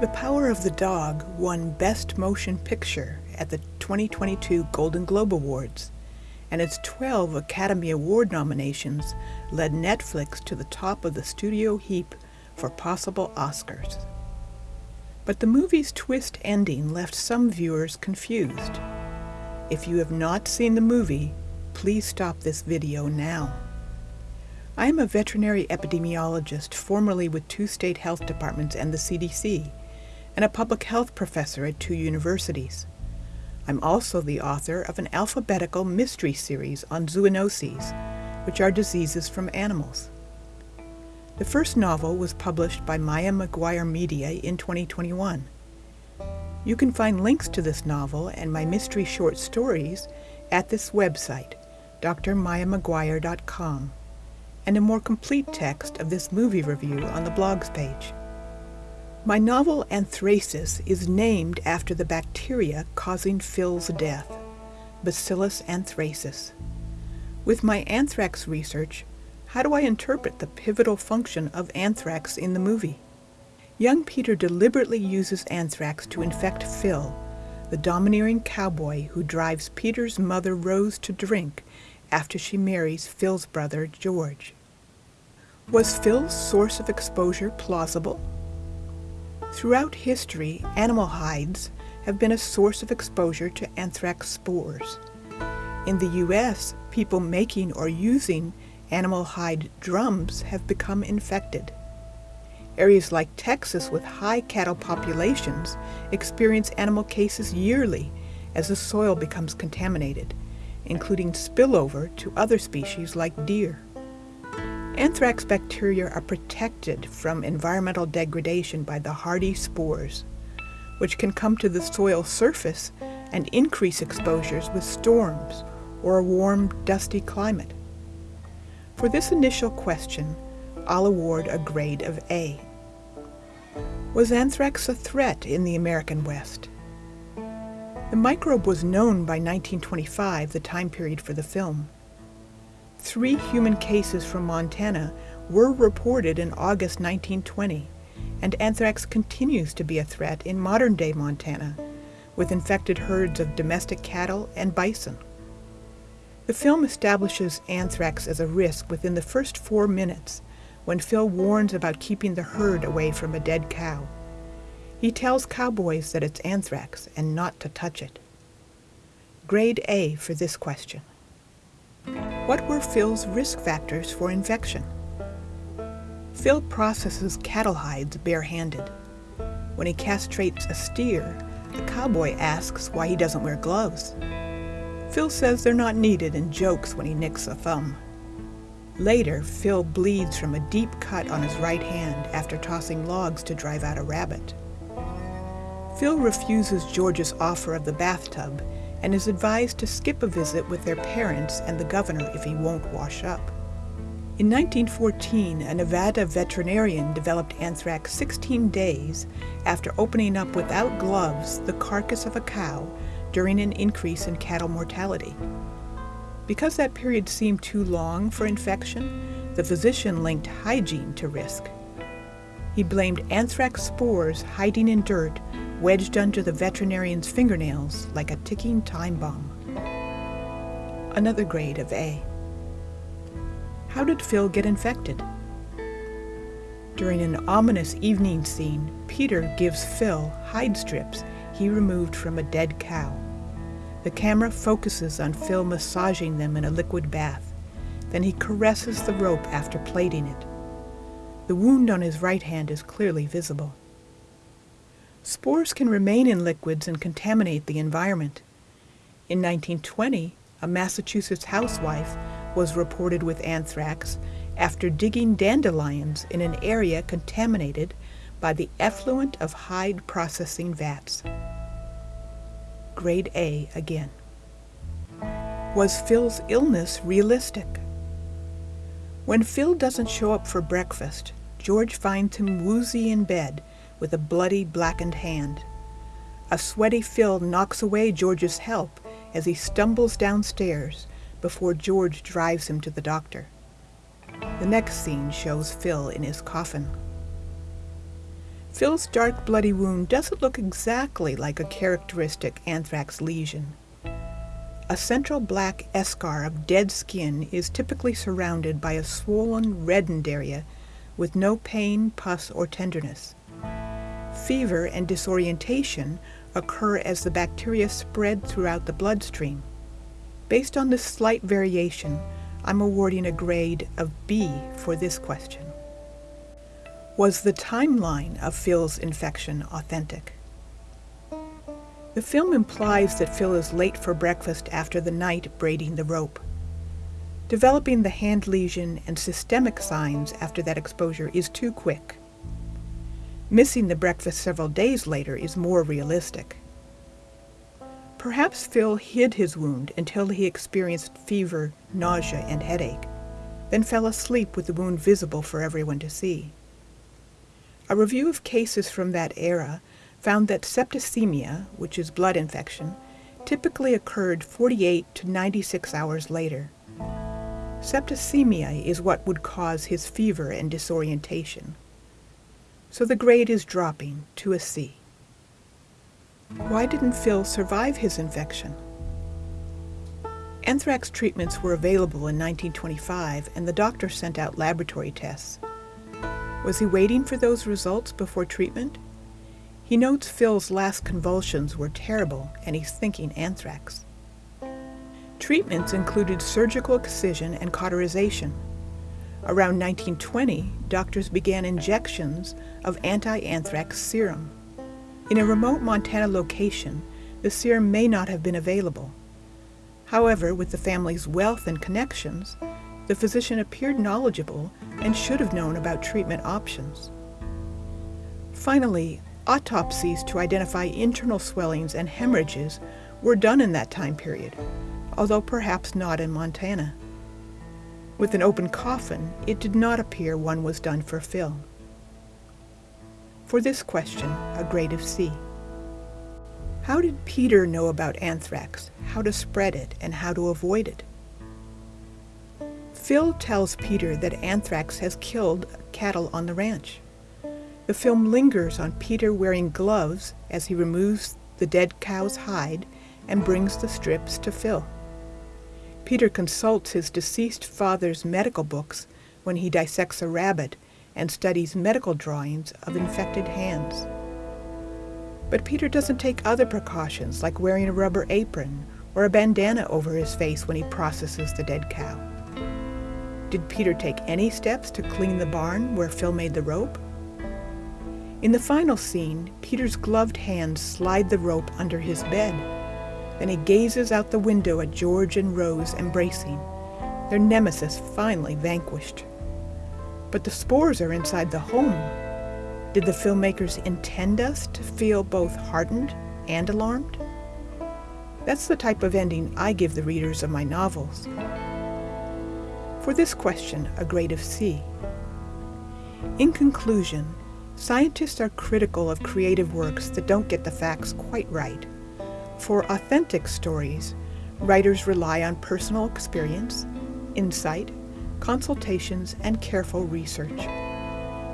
The Power of the Dog won Best Motion Picture at the 2022 Golden Globe Awards, and its 12 Academy Award nominations led Netflix to the top of the studio heap for possible Oscars. But the movie's twist ending left some viewers confused. If you have not seen the movie, please stop this video now. I am a veterinary epidemiologist formerly with two state health departments and the CDC, and a public health professor at two universities. I'm also the author of an alphabetical mystery series on zoonoses, which are diseases from animals. The first novel was published by Maya Maguire Media in 2021. You can find links to this novel and my mystery short stories at this website, drmayamaguire.com, and a more complete text of this movie review on the blogs page. My novel Anthracis is named after the bacteria causing Phil's death, Bacillus anthracis. With my anthrax research, how do I interpret the pivotal function of anthrax in the movie? Young Peter deliberately uses anthrax to infect Phil, the domineering cowboy who drives Peter's mother Rose to drink after she marries Phil's brother George. Was Phil's source of exposure plausible? Throughout history, animal hides have been a source of exposure to anthrax spores. In the U.S., people making or using animal hide drums have become infected. Areas like Texas with high cattle populations experience animal cases yearly as the soil becomes contaminated, including spillover to other species like deer. Anthrax bacteria are protected from environmental degradation by the hardy spores, which can come to the soil surface and increase exposures with storms or a warm, dusty climate. For this initial question, I'll award a grade of A. Was anthrax a threat in the American West? The microbe was known by 1925, the time period for the film. Three human cases from Montana were reported in August 1920, and anthrax continues to be a threat in modern-day Montana, with infected herds of domestic cattle and bison. The film establishes anthrax as a risk within the first four minutes, when Phil warns about keeping the herd away from a dead cow. He tells cowboys that it's anthrax and not to touch it. Grade A for this question. What were Phil's risk factors for infection? Phil processes cattle hides barehanded. When he castrates a steer, the cowboy asks why he doesn't wear gloves. Phil says they're not needed and jokes when he nicks a thumb. Later, Phil bleeds from a deep cut on his right hand after tossing logs to drive out a rabbit. Phil refuses George's offer of the bathtub and is advised to skip a visit with their parents and the governor if he won't wash up. In 1914, a Nevada veterinarian developed anthrax 16 days after opening up without gloves the carcass of a cow during an increase in cattle mortality. Because that period seemed too long for infection, the physician linked hygiene to risk. He blamed anthrax spores hiding in dirt wedged under the veterinarian's fingernails like a ticking time bomb. Another grade of A. How did Phil get infected? During an ominous evening scene, Peter gives Phil hide strips he removed from a dead cow. The camera focuses on Phil massaging them in a liquid bath. Then he caresses the rope after plaiting it. The wound on his right hand is clearly visible. Spores can remain in liquids and contaminate the environment. In 1920, a Massachusetts housewife was reported with anthrax after digging dandelions in an area contaminated by the effluent of hide processing vats. Grade A again. Was Phil's illness realistic? When Phil doesn't show up for breakfast, George finds him woozy in bed with a bloody, blackened hand. A sweaty Phil knocks away George's help as he stumbles downstairs before George drives him to the doctor. The next scene shows Phil in his coffin. Phil's dark bloody wound doesn't look exactly like a characteristic anthrax lesion. A central black eschar of dead skin is typically surrounded by a swollen, reddened area with no pain, pus, or tenderness. Fever and disorientation occur as the bacteria spread throughout the bloodstream. Based on this slight variation, I'm awarding a grade of B for this question. Was the timeline of Phil's infection authentic? The film implies that Phil is late for breakfast after the night braiding the rope. Developing the hand lesion and systemic signs after that exposure is too quick. Missing the breakfast several days later is more realistic. Perhaps Phil hid his wound until he experienced fever, nausea, and headache, then fell asleep with the wound visible for everyone to see. A review of cases from that era found that septicemia, which is blood infection, typically occurred 48 to 96 hours later. Septicemia is what would cause his fever and disorientation. So the grade is dropping to a C. Why didn't Phil survive his infection? Anthrax treatments were available in 1925 and the doctor sent out laboratory tests. Was he waiting for those results before treatment? He notes Phil's last convulsions were terrible and he's thinking anthrax. Treatments included surgical excision and cauterization. Around 1920, doctors began injections of anti-anthrax serum. In a remote Montana location, the serum may not have been available. However, with the family's wealth and connections, the physician appeared knowledgeable and should have known about treatment options. Finally, autopsies to identify internal swellings and hemorrhages were done in that time period, although perhaps not in Montana. With an open coffin, it did not appear one was done for Phil. For this question, a grade of C. How did Peter know about anthrax, how to spread it, and how to avoid it? Phil tells Peter that anthrax has killed cattle on the ranch. The film lingers on Peter wearing gloves as he removes the dead cow's hide and brings the strips to Phil. Peter consults his deceased father's medical books when he dissects a rabbit and studies medical drawings of infected hands. But Peter doesn't take other precautions like wearing a rubber apron or a bandana over his face when he processes the dead cow. Did Peter take any steps to clean the barn where Phil made the rope? In the final scene, Peter's gloved hands slide the rope under his bed. Then he gazes out the window at George and Rose embracing, their nemesis finally vanquished but the spores are inside the home. Did the filmmakers intend us to feel both heartened and alarmed? That's the type of ending I give the readers of my novels. For this question, a grade of C. In conclusion, scientists are critical of creative works that don't get the facts quite right. For authentic stories, writers rely on personal experience, insight, consultations, and careful research.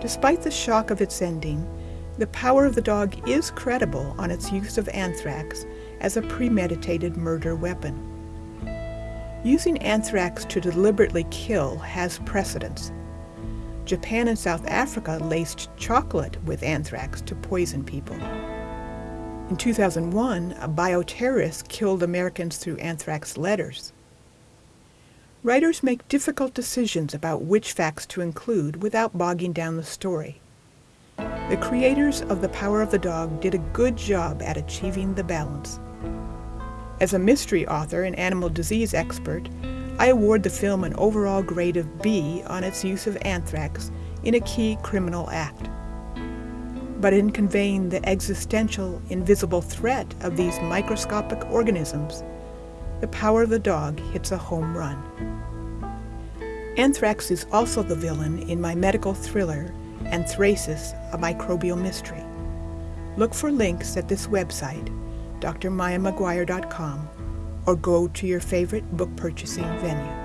Despite the shock of its ending, the power of the dog is credible on its use of anthrax as a premeditated murder weapon. Using anthrax to deliberately kill has precedence. Japan and South Africa laced chocolate with anthrax to poison people. In 2001, a bioterrorist killed Americans through anthrax letters. Writers make difficult decisions about which facts to include without bogging down the story. The creators of The Power of the Dog did a good job at achieving the balance. As a mystery author and animal disease expert, I award the film an overall grade of B on its use of anthrax in a key criminal act. But in conveying the existential, invisible threat of these microscopic organisms, the power of the dog hits a home run. Anthrax is also the villain in my medical thriller, Anthracis, a Microbial Mystery. Look for links at this website, drmayamaguire.com, or go to your favorite book purchasing venue.